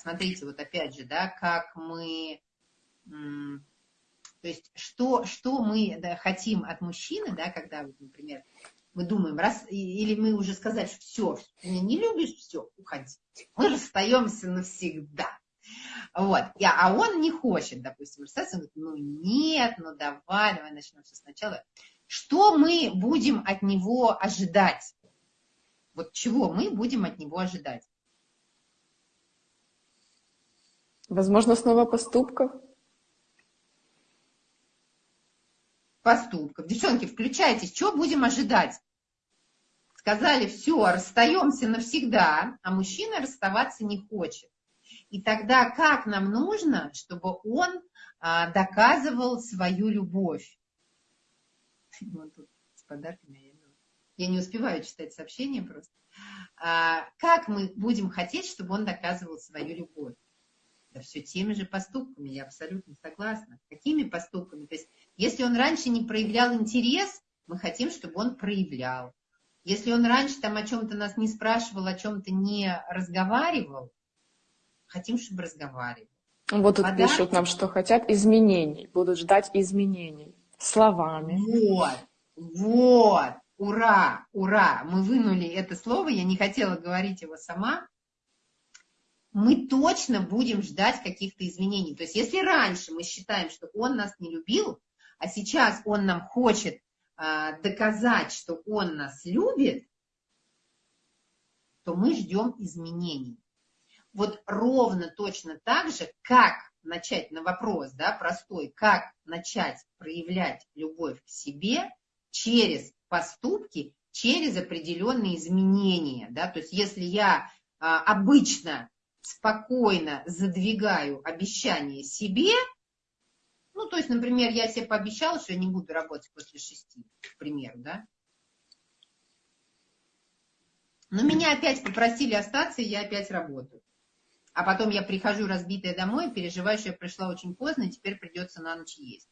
смотрите, вот опять же, да, как мы, то есть что, что мы да, хотим от мужчины, да, когда, например, мы думаем, раз, или мы уже сказали, что все, ты меня не любишь, все, уходи. Мы расстаемся навсегда. Вот. А он не хочет, допустим, расстаться, говорит, ну нет, ну давай, давай начнем все сначала. Что мы будем от него ожидать? Вот чего мы будем от него ожидать? Возможно, снова поступков. Поступков. Девчонки, включайтесь, что будем ожидать? Сказали, все, расстаемся навсегда, а мужчина расставаться не хочет. И тогда как нам нужно, чтобы он а, доказывал свою любовь? Тут с подарками я не успеваю читать сообщения просто. А, как мы будем хотеть, чтобы он доказывал свою любовь? Да все теми же поступками, я абсолютно согласна. Какими поступками? То есть, если он раньше не проявлял интерес, мы хотим, чтобы он проявлял. Если он раньше там о чем-то нас не спрашивал, о чем-то не разговаривал, хотим, чтобы разговаривал. Вот тут Подарки. пишут нам, что хотят изменений, будут ждать изменений словами. Вот, вот, ура, ура, мы вынули это слово, я не хотела говорить его сама. Мы точно будем ждать каких-то изменений. То есть если раньше мы считаем, что он нас не любил, а сейчас он нам хочет а, доказать, что он нас любит, то мы ждем изменений вот ровно точно так же, как начать на вопрос, да, простой, как начать проявлять любовь к себе через поступки, через определенные изменения, да, то есть если я а, обычно спокойно задвигаю обещание себе, ну, то есть, например, я себе пообещала, что я не буду работать после шести, к да, но меня опять попросили остаться, и я опять работаю а потом я прихожу разбитая домой, переживаю, что я пришла очень поздно, и теперь придется на ночь есть.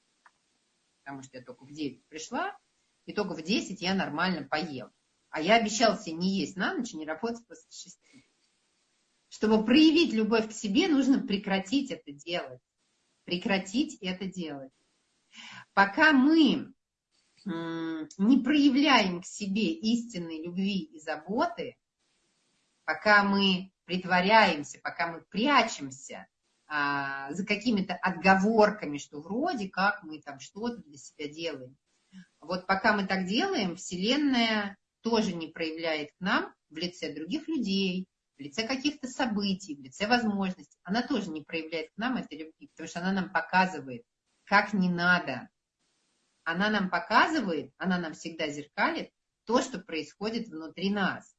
Потому что я только в 9 пришла, и только в 10 я нормально поем. А я обещал себе не есть на ночь, не работать после 6. Чтобы проявить любовь к себе, нужно прекратить это делать. Прекратить это делать. Пока мы не проявляем к себе истинной любви и заботы, пока мы притворяемся, пока мы прячемся а, за какими-то отговорками, что вроде как мы там что-то для себя делаем. Вот пока мы так делаем, Вселенная тоже не проявляет к нам в лице других людей, в лице каких-то событий, в лице возможностей. Она тоже не проявляет к нам этой любви, потому что она нам показывает, как не надо. Она нам показывает, она нам всегда зеркалит то, что происходит внутри нас.